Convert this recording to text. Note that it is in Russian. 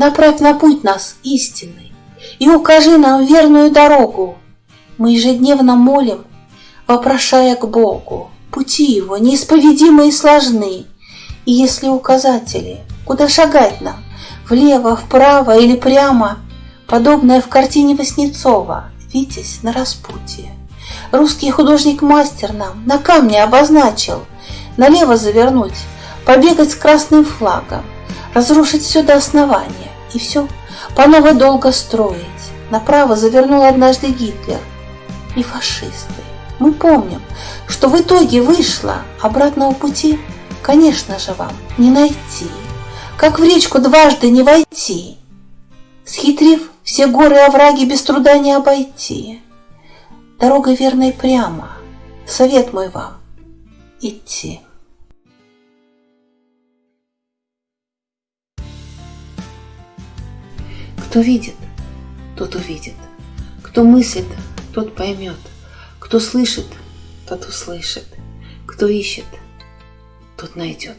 Направь на путь нас истинный И укажи нам верную дорогу. Мы ежедневно молим, вопрошая к Богу. Пути Его неисповедимы и сложны, И если указатели, куда шагать нам, Влево, вправо или прямо, Подобное в картине Васнецова, Витязь на распутье. Русский художник-мастер нам на камне обозначил Налево завернуть, побегать с красным флагом, Разрушить все до основания и все по новой долго строить. Направо завернул однажды Гитлер и фашисты. Мы помним, что в итоге вышло обратного пути, конечно же, вам не найти. Как в речку дважды не войти, Схитрив, все горы и овраги без труда не обойти. Дорогой верной прямо, совет мой вам — идти. Кто видит, тот увидит. Кто мыслит, тот поймет. Кто слышит, тот услышит. Кто ищет, тот найдет.